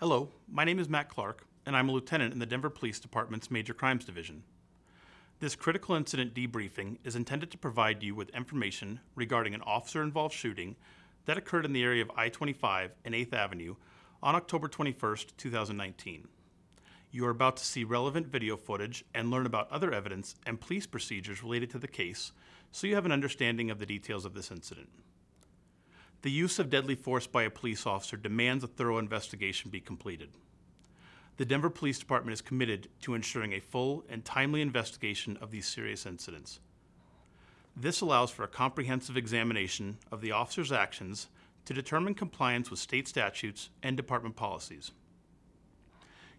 Hello, my name is Matt Clark, and I'm a lieutenant in the Denver Police Department's Major Crimes Division. This critical incident debriefing is intended to provide you with information regarding an officer involved shooting that occurred in the area of I 25 and 8th Avenue on October 21, 2019. You are about to see relevant video footage and learn about other evidence and police procedures related to the case so you have an understanding of the details of this incident. The use of deadly force by a police officer demands a thorough investigation be completed. The Denver Police Department is committed to ensuring a full and timely investigation of these serious incidents. This allows for a comprehensive examination of the officer's actions to determine compliance with state statutes and department policies.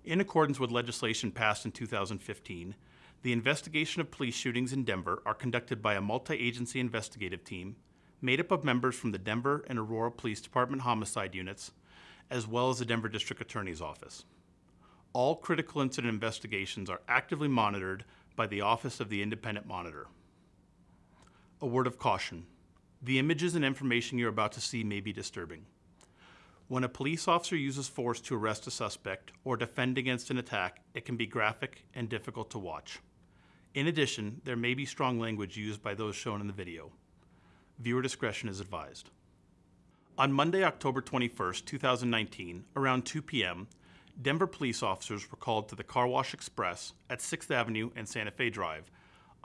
In accordance with legislation passed in 2015, the investigation of police shootings in Denver are conducted by a multi-agency investigative team made up of members from the Denver and Aurora Police Department homicide units, as well as the Denver District Attorney's Office. All critical incident investigations are actively monitored by the Office of the Independent Monitor. A word of caution. The images and information you're about to see may be disturbing. When a police officer uses force to arrest a suspect or defend against an attack, it can be graphic and difficult to watch. In addition, there may be strong language used by those shown in the video. Viewer discretion is advised. On Monday, October 21, 2019, around 2 p.m., Denver police officers were called to the Car Wash Express at 6th Avenue and Santa Fe Drive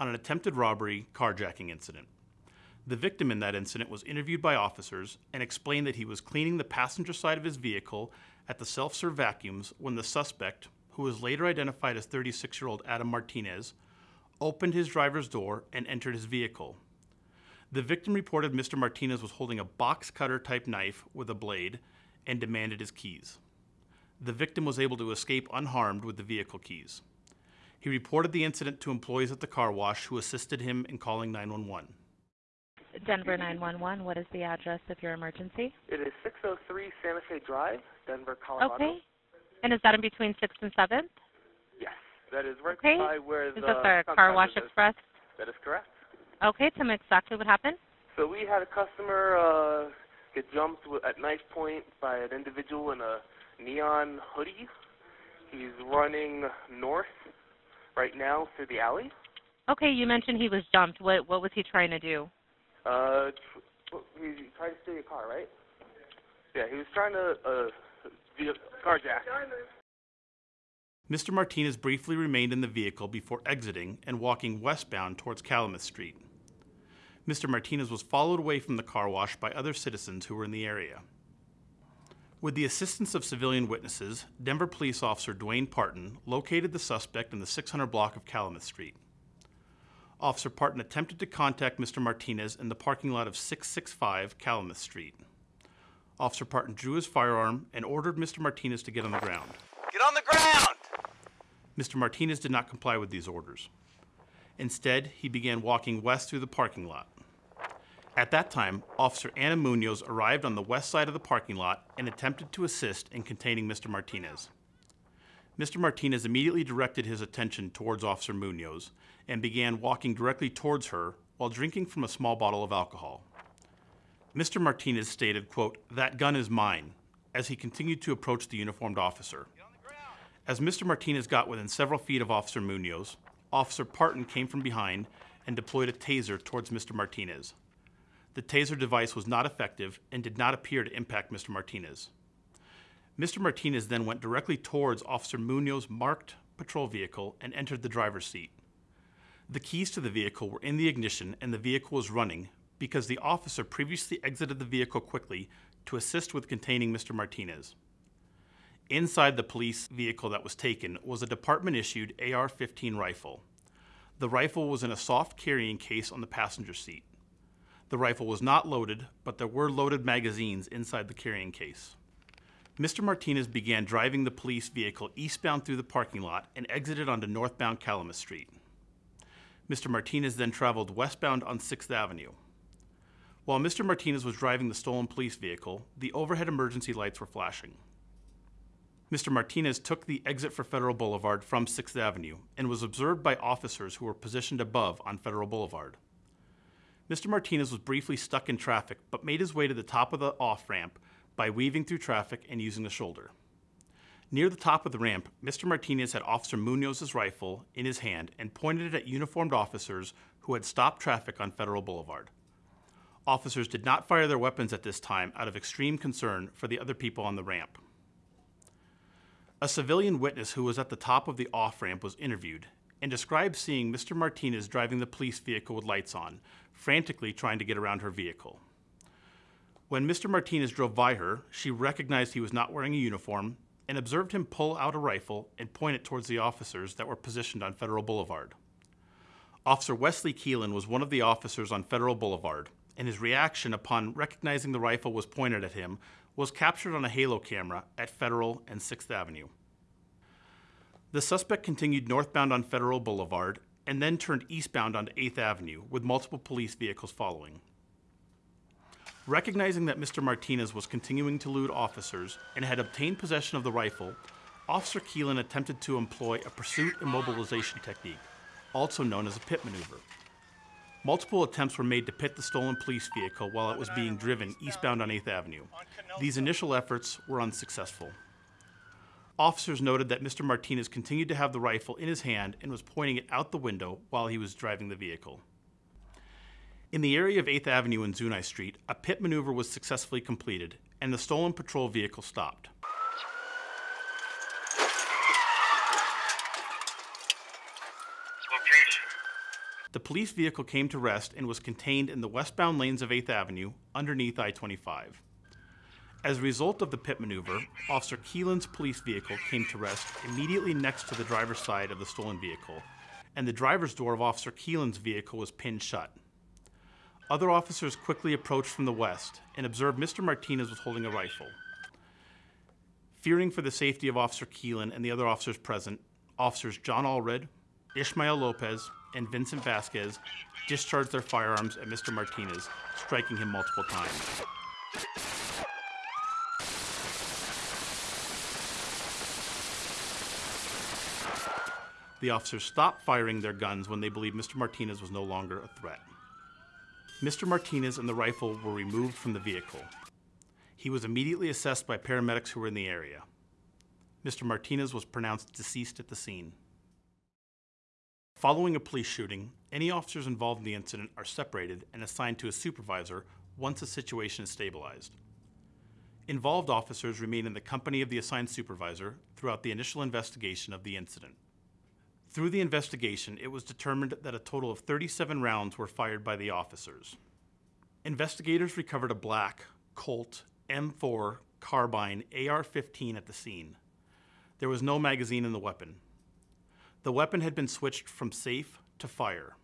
on an attempted robbery carjacking incident. The victim in that incident was interviewed by officers and explained that he was cleaning the passenger side of his vehicle at the self serve vacuums when the suspect, who was later identified as 36 year old Adam Martinez, opened his driver's door and entered his vehicle. The victim reported Mr. Martinez was holding a box cutter type knife with a blade and demanded his keys. The victim was able to escape unharmed with the vehicle keys. He reported the incident to employees at the car wash who assisted him in calling 911. Denver 911, what is the address of your emergency? It is 603 Santa Fe Drive, Denver, Colorado. Okay. And is that in between 6th and 7th? Yes, that is right Okay. beside where Is the this our car wash is. express? That is correct. Okay, tell me exactly what happened. So we had a customer uh, get jumped wi- at knife point by an individual in a neon hoodie. He's running north right now through the alley. Okay, you mentioned he was jumped. What what was he trying to do? Uh, tr- he tried to steal your car, right? Yeah, he was trying to uh, be a carjack. Mr. Martinez briefly remained in the vehicle before exiting and walking westbound towards Kalamath Street. Mr. Martinez was followed away from the car wash by other citizens who were in the area. With the assistance of civilian witnesses, Denver police officer Dwayne Parton located the suspect in the 600 block of Kalamath Street. Officer Parton attempted to contact Mr. Martinez in the parking lot of 665 Kalamath Street. Officer Parton drew his firearm and ordered Mr. Martinez to get on the ground. Get on the ground! Mr. Martinez did not comply with these orders. Instead, he began walking west through the parking lot. At that time, Officer Anna Munoz arrived on the west side of the parking lot and attempted to assist in containing Mr. Martinez. Mr. Martinez immediately directed his attention towards Officer Munoz and began walking directly towards her while drinking from a small bottle of alcohol. Mr. Martinez stated, quote, that gun is mine, as he continued to approach the uniformed officer. As Mr. Martinez got within several feet of Officer Munoz, Officer Parton came from behind and deployed a taser towards Mr. Martinez. The taser device was not effective and did not appear to impact Mr. Martinez. Mr. Martinez then went directly towards Officer Munoz's marked patrol vehicle and entered the driver's seat. The keys to the vehicle were in the ignition and the vehicle was running because the officer previously exited the vehicle quickly to assist with containing Mr. Martinez. Inside the police vehicle that was taken was a department issued AR 15 rifle. The rifle was in a soft carrying case on the passenger seat. The rifle was not loaded, but there were loaded magazines inside the carrying case. Mr. Martinez began driving the police vehicle eastbound through the parking lot and exited onto northbound Kalamath Street. Mr. Martinez then traveled westbound on 6th Avenue. While Mr. Martinez was driving the stolen police vehicle, the overhead emergency lights were flashing. Mr. Martinez took the exit for Federal Boulevard from 6th Avenue and was observed by officers who were positioned above on Federal Boulevard. Mr. Martinez was briefly stuck in traffic but made his way to the top of the off ramp by weaving through traffic and using the shoulder. Near the top of the ramp, Mr. Martinez had Officer Munoz's rifle in his hand and pointed it at uniformed officers who had stopped traffic on Federal Boulevard. Officers did not fire their weapons at this time out of extreme concern for the other people on the ramp. A civilian witness who was at the top of the off ramp was interviewed and described seeing Mr. Martinez driving the police vehicle with lights on, frantically trying to get around her vehicle. When Mr. Martinez drove by her, she recognized he was not wearing a uniform and observed him pull out a rifle and point it towards the officers that were positioned on Federal Boulevard. Officer Wesley Keelan was one of the officers on Federal Boulevard, and his reaction upon recognizing the rifle was pointed at him was captured on a halo camera at Federal and 6th Avenue. The suspect continued northbound on Federal Boulevard and then turned eastbound onto 8th Avenue with multiple police vehicles following. Recognizing that Mr. Martinez was continuing to elude officers and had obtained possession of the rifle, Officer Keelan attempted to employ a pursuit immobilization technique, also known as a pit maneuver. Multiple attempts were made to pit the stolen police vehicle while it was being driven eastbound on 8th Avenue. These initial efforts were unsuccessful. Officers noted that Mr. Martinez continued to have the rifle in his hand and was pointing it out the window while he was driving the vehicle. In the area of 8th Avenue and Zuni Street, a pit maneuver was successfully completed, and the stolen patrol vehicle stopped. The police vehicle came to rest and was contained in the westbound lanes of 8th Avenue underneath I 25. As a result of the pit maneuver, Officer Keelan's police vehicle came to rest immediately next to the driver's side of the stolen vehicle, and the driver's door of Officer Keelan's vehicle was pinned shut. Other officers quickly approached from the west and observed Mr. Martinez was holding a rifle. Fearing for the safety of Officer Keelan and the other officers present, officers John Allred, Ishmael Lopez, and Vincent Vasquez discharged their firearms at Mr. Martinez, striking him multiple times. The officers stopped firing their guns when they believed Mr. Martinez was no longer a threat. Mr. Martinez and the rifle were removed from the vehicle. He was immediately assessed by paramedics who were in the area. Mr. Martinez was pronounced deceased at the scene. Following a police shooting, any officers involved in the incident are separated and assigned to a supervisor once the situation is stabilized. Involved officers remain in the company of the assigned supervisor throughout the initial investigation of the incident. Through the investigation, it was determined that a total of 37 rounds were fired by the officers. Investigators recovered a black Colt M4 carbine AR 15 at the scene. There was no magazine in the weapon. The weapon had been switched from safe to fire.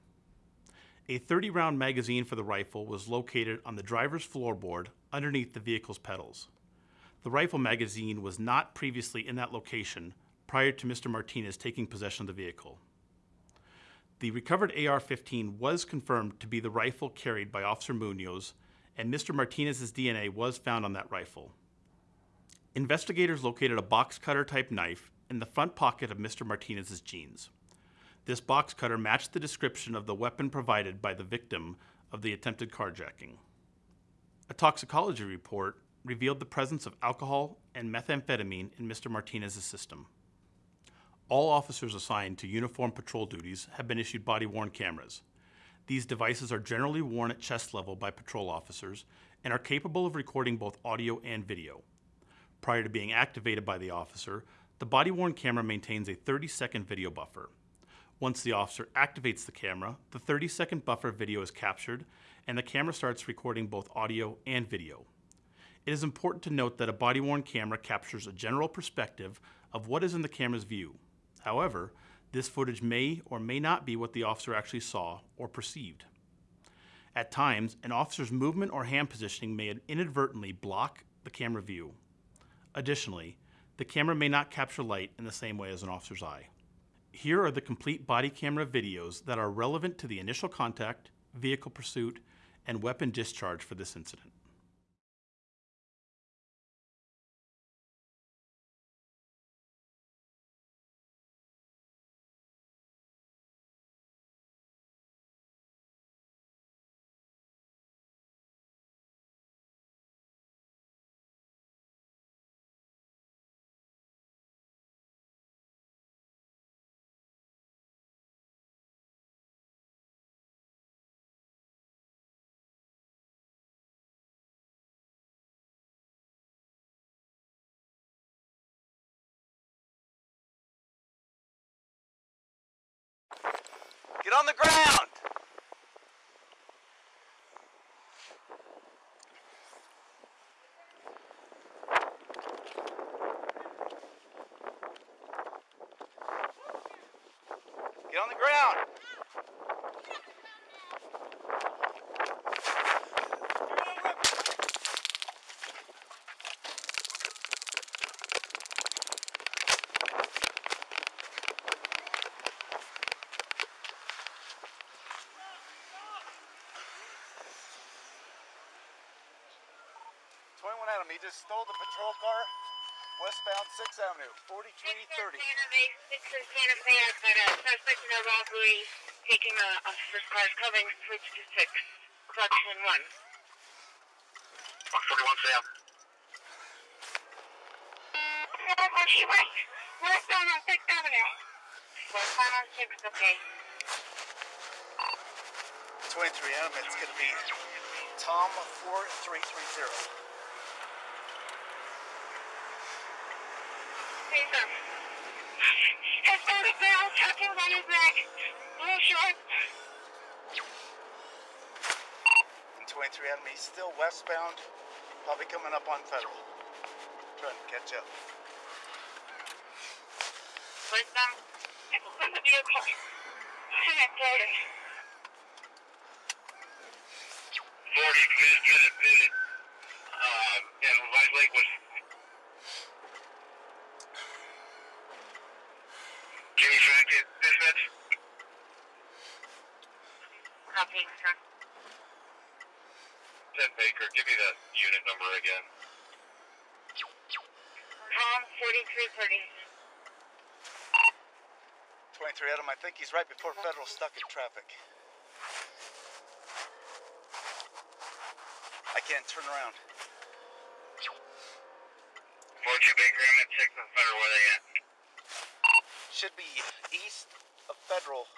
A 30 round magazine for the rifle was located on the driver's floorboard underneath the vehicle's pedals. The rifle magazine was not previously in that location prior to Mr. Martinez taking possession of the vehicle. The recovered AR 15 was confirmed to be the rifle carried by Officer Munoz, and Mr. Martinez's DNA was found on that rifle. Investigators located a box cutter type knife in the front pocket of Mr. Martinez's jeans. This box cutter matched the description of the weapon provided by the victim of the attempted carjacking. A toxicology report revealed the presence of alcohol and methamphetamine in Mr. Martinez's system. All officers assigned to uniform patrol duties have been issued body worn cameras. These devices are generally worn at chest level by patrol officers and are capable of recording both audio and video. Prior to being activated by the officer, the body worn camera maintains a 30 second video buffer. Once the officer activates the camera, the 30 second buffer video is captured and the camera starts recording both audio and video. It is important to note that a body worn camera captures a general perspective of what is in the camera's view. However, this footage may or may not be what the officer actually saw or perceived. At times, an officer's movement or hand positioning may inadvertently block the camera view. Additionally, the camera may not capture light in the same way as an officer's eye. Here are the complete body camera videos that are relevant to the initial contact, vehicle pursuit, and weapon discharge for this incident. On the ground! Get on the ground! at him. He just stole the patrol car westbound 6th Avenue, 4330. Uh, taking a, a cars coming, switch to 6, collection 1. 141 Sam. She went. Westbound on 6th Avenue. Westbound on 6th, okay. 23 M, it's going to be Tom 4330. His back, blue shorts. And twenty-three Adam, he's still westbound, probably coming up on Federal. Trying to catch up. Westbound, vehicle. And I told him. Forty-fifth Independent, um, and White Lake was. Jimmy Frank, dispatch. Copy, sir. Ted Baker, give me that unit number again. Tom, 4330. Twenty-three Adam, I think he's right before Federal stuck in traffic. I can't turn around. Forty Baker, I'm at Sixth and Federal, where they at? Should be east of Federal,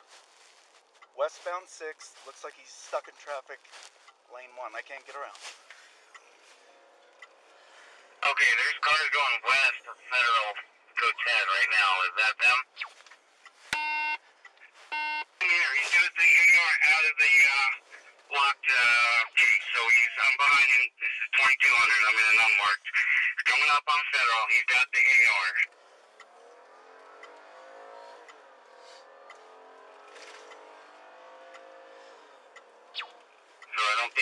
westbound six. Looks like he's stuck in traffic. Lane one. I can't get around. Okay, there's cars going west of Federal, code 10 right now. Is that them? Here, he's got the AR out of the uh, locked uh, so he's I'm behind him. This is 2200. I'm in an unmarked. Coming up on Federal. He's got the AR.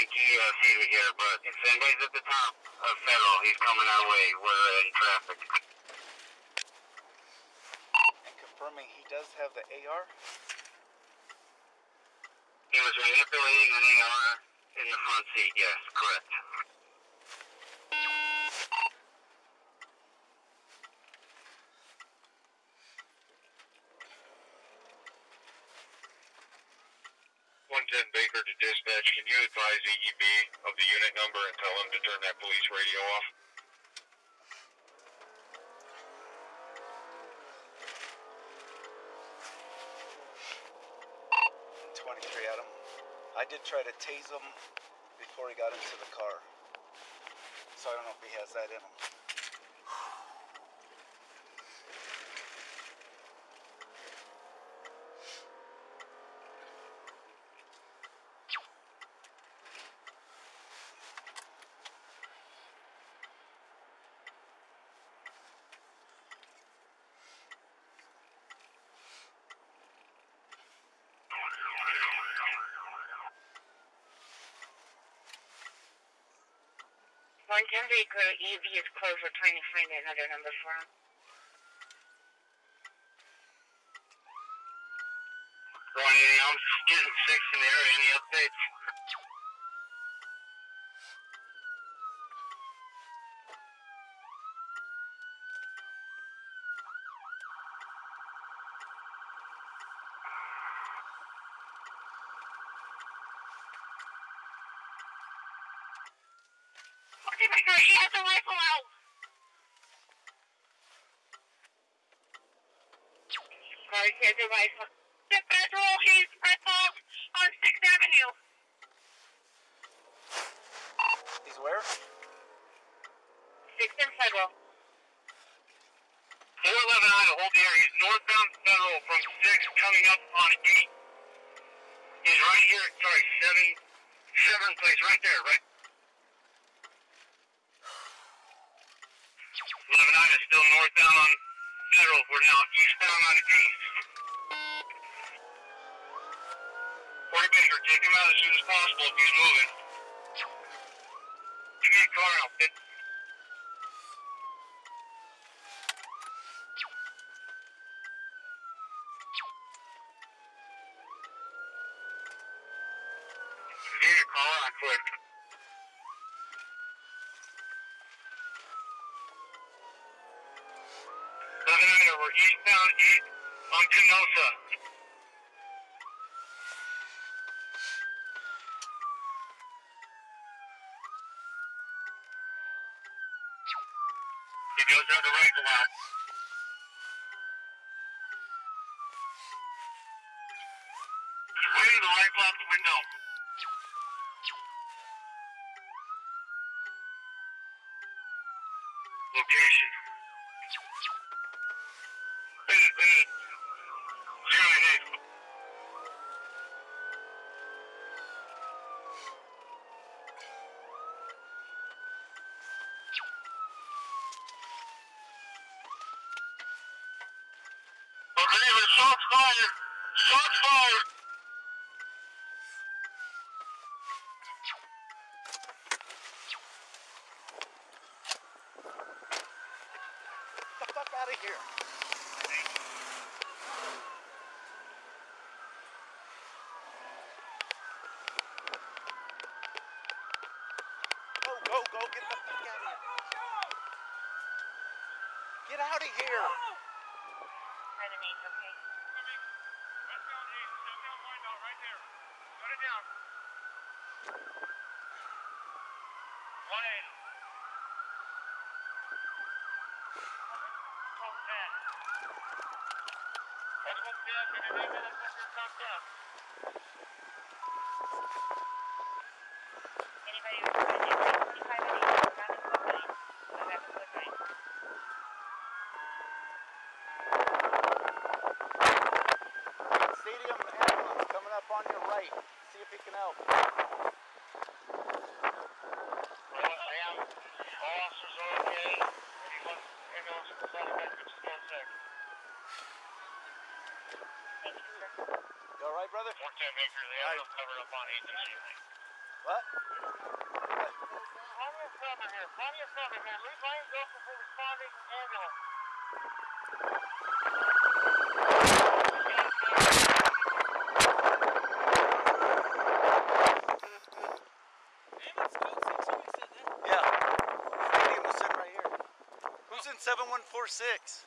So I don't think he sees me here, but at the top of Federal, he's coming our way. We're in traffic. And confirming he does have the AR. He was manipulating an AR in the front seat. Yes, correct. One ten Baker to dispatch. Can you advise EEB of the unit number and tell him to turn that police radio off? Twenty-three Adam. I did try to tase him before he got into the car. So I don't know if he has that in him. One ten Baker, EV is closed. We're trying to find another number for him. Ronnie, I'm getting six in the area. Any updates? Okay, Baker, he has a rifle out. Sorry, he has a rifle. The federal, he's rifle on 6th Avenue. He's where? 6th and Federal. 411 Ida, hold the area. He's northbound Federal from 6 coming up on 8. He's right here. Sorry, seven, seven place right there, right. Eleven nine is still northbound on Federal. We're now eastbound on East. Corey Baker, take him out as soon as possible if he's moving. Give me a car out, Pit. Give me a car out quick. Seven nine, we're eastbound east on Canosa. He goes down the rifle out. Waving the rifle out the window. Location. Hey, hey. Zero and eight. Okay, the shots fired. Shots fired. Get the fuck out of here. Go, go, go, get the fuck out of here. Get out of here. Seven eight, okay. Anybody who's trying to get 25 at 8, around the code 9. Around the code 9. Stadium ambulance coming up on your right. See if he can help. All officers are okay. Anyone, ambulance is on the back, just. Thank you, sir. You all right, brother? 410 Baker, the ambulance covered up on 8th and What? Plenty of cover here, plenty of cover here. Leave lanes open for responding ambulance. Yeah. Stadium is sitting right here. Who's in 7146?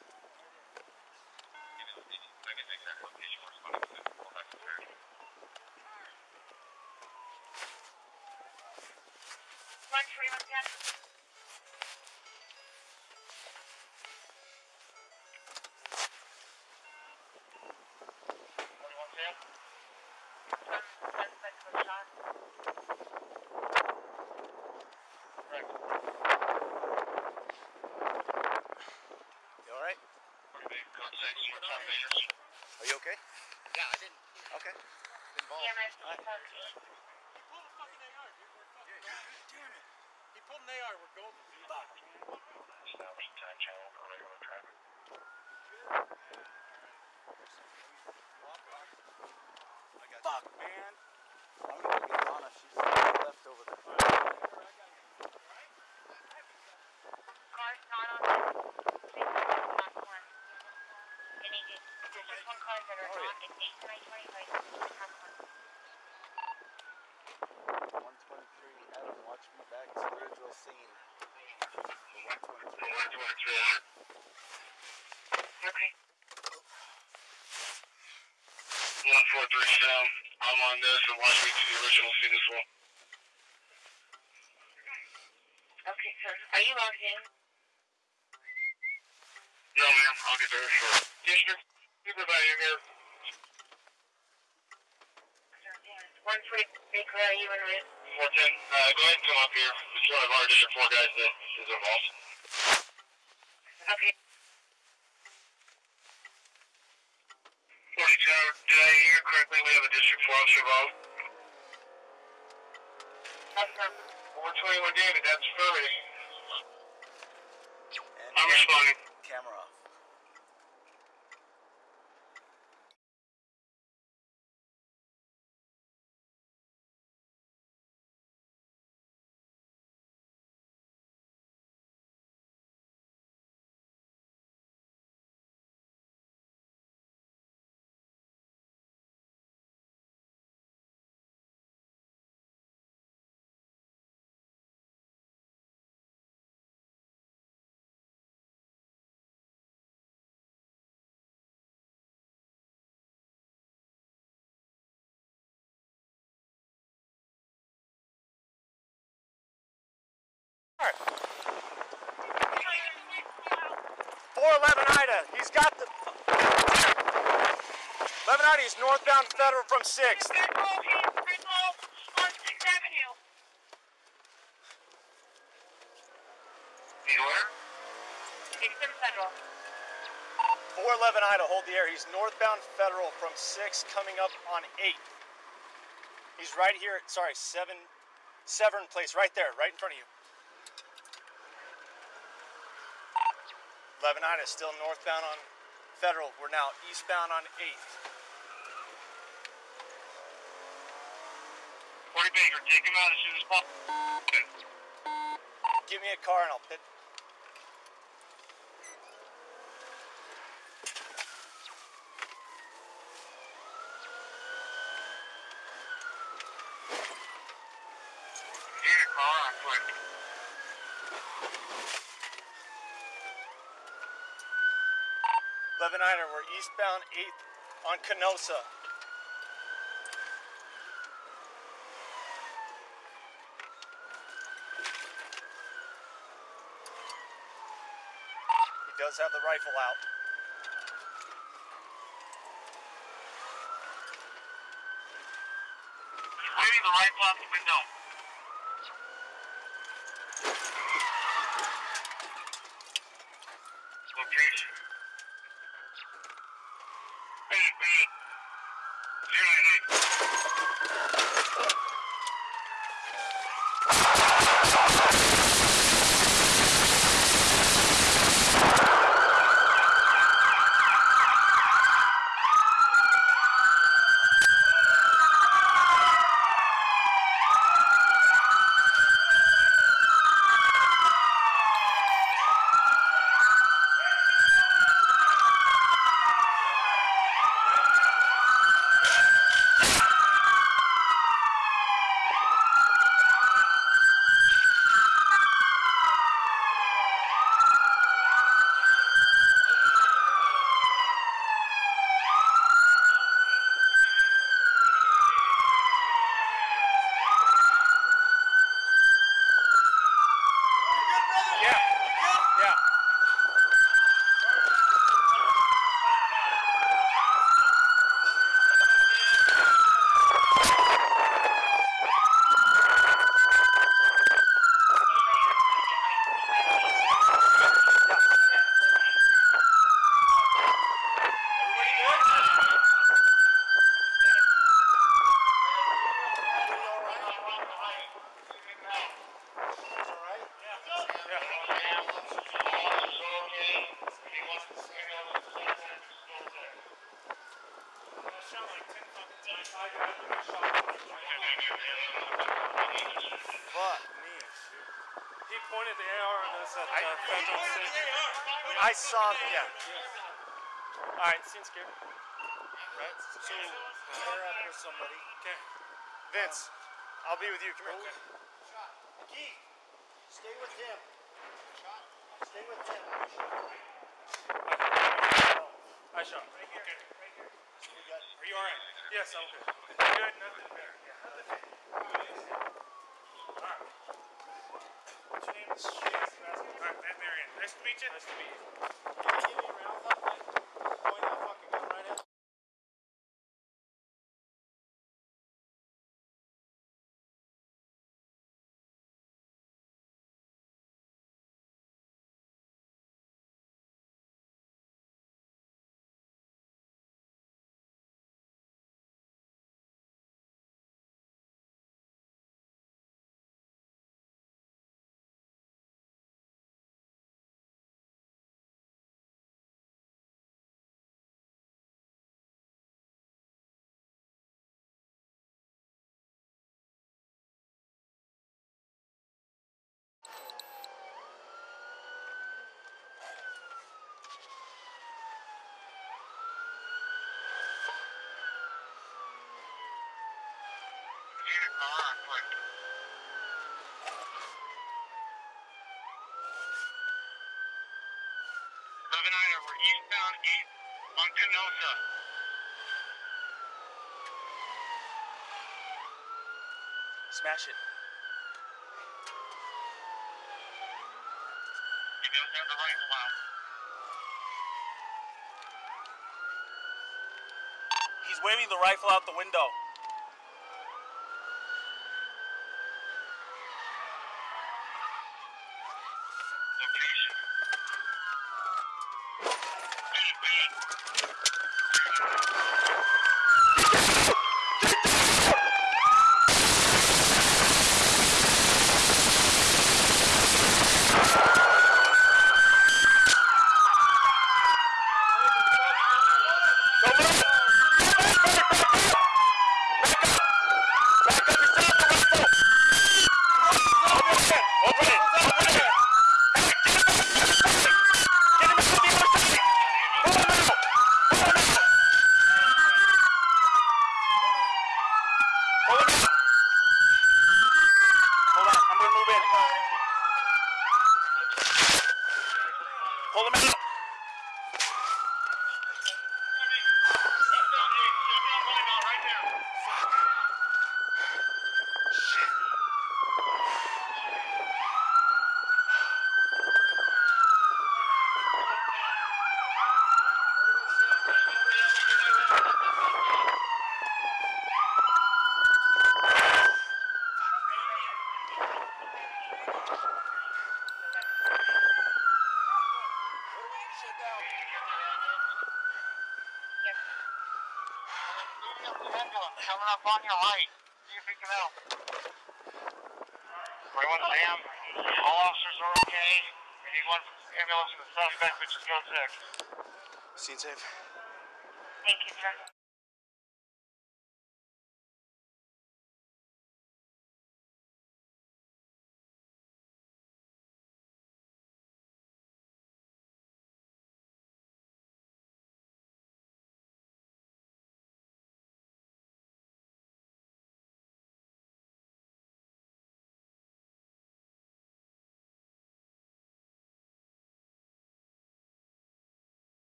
they are. We're golden. Fuck. Eight time channel for regular traffic. Fuck, man. I'm gonna get Lana. She's left over there. Car's not on the platform. Any, there's just that are not at 8 25 Okay. One four three seven. I'm on this and watch me to the original scene as well. Okay, sir. Are you logged in? No, ma'am. I'll get there short. District supervisor here. One forty Baker, are you in route? Four ten. Uh, go ahead and come up here. It's one of our district four guys that is involved. Okay. Forty two uh, did I hear correctly? We have a District 4 officer involved. Four twenty-one David, that's Furry. And I'm responding. Camera off. Four eleven Ida. He's got the. Eleven Ida. He's northbound Federal from Sixth. Red Bull, Red Bull on Sixth Avenue. He's where? Sixth and Federal. Four eleven Ida. Hold the air. He's northbound Federal from Sixth, coming up on Eighth. He's right here. At, sorry, seven, Severn Place, right there, right in front of you. Eleven Ida still northbound on Federal. We're now eastbound on Eighth. 40 Baker, take him out as soon as possible. Give me a car and I'll pit. Get a car on quick. Eleven Ida. We're eastbound Eighth on Canosa. He does have the rifle out. He's waving the rifle out the window. Saw. Yeah. All right. Seems scared. Right. So pair up with somebody. Okay. Vince, um, I'll be with you. Come here. Keith, stay with him. Stay with him. I shot. Right here. Okay. Right here. Are you alright? Yes, I'm good. Good, nothing there. Yeah, nothing there. Alright. What's your name? Alright, Matt Marion. Nice to meet you. Nice to meet you. Give me a round up. Point that fucking gun right at need a car quick. Seven niner, we're Smash it. He doesn't have the rifle out. He's waving the rifle out the window. Location. Beat, beat. Open it! Open it! Hold on, I'm gonna move in. Pull him out. Coming up on your right. See if he can help. Everyone Sam, all officers are okay. We need one ambulance for the suspect, which is code six. Scene safe. Thank you, sir.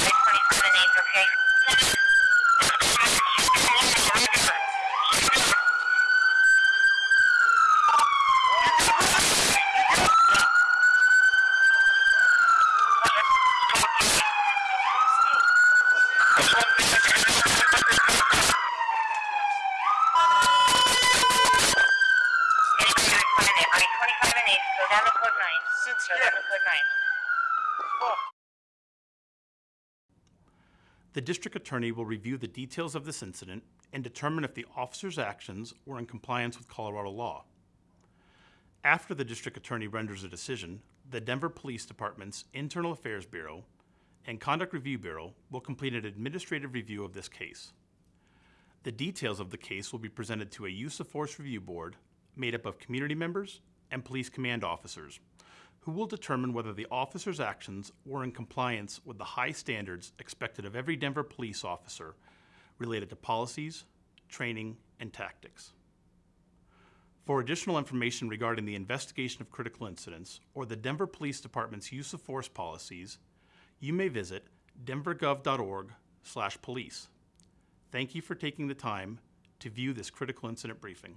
Eight twenty-seven eight, okay? Eight twenty-seven eight, I twenty-five and eight, go down to code nine. Since Go down to code nine. The district attorney will review the details of this incident and determine if the officer's actions were in compliance with Colorado law. After the district attorney renders a decision, the Denver Police Department's Internal Affairs Bureau and Conduct Review Bureau will complete an administrative review of this case. The details of the case will be presented to a use of force review board made up of community members and police command officers who will determine whether the officer's actions were in compliance with the high standards expected of every Denver police officer related to policies, training, and tactics. For additional information regarding the investigation of critical incidents or the Denver Police Department's use of force policies, you may visit denvergov.org/police. Thank you for taking the time to view this critical incident briefing.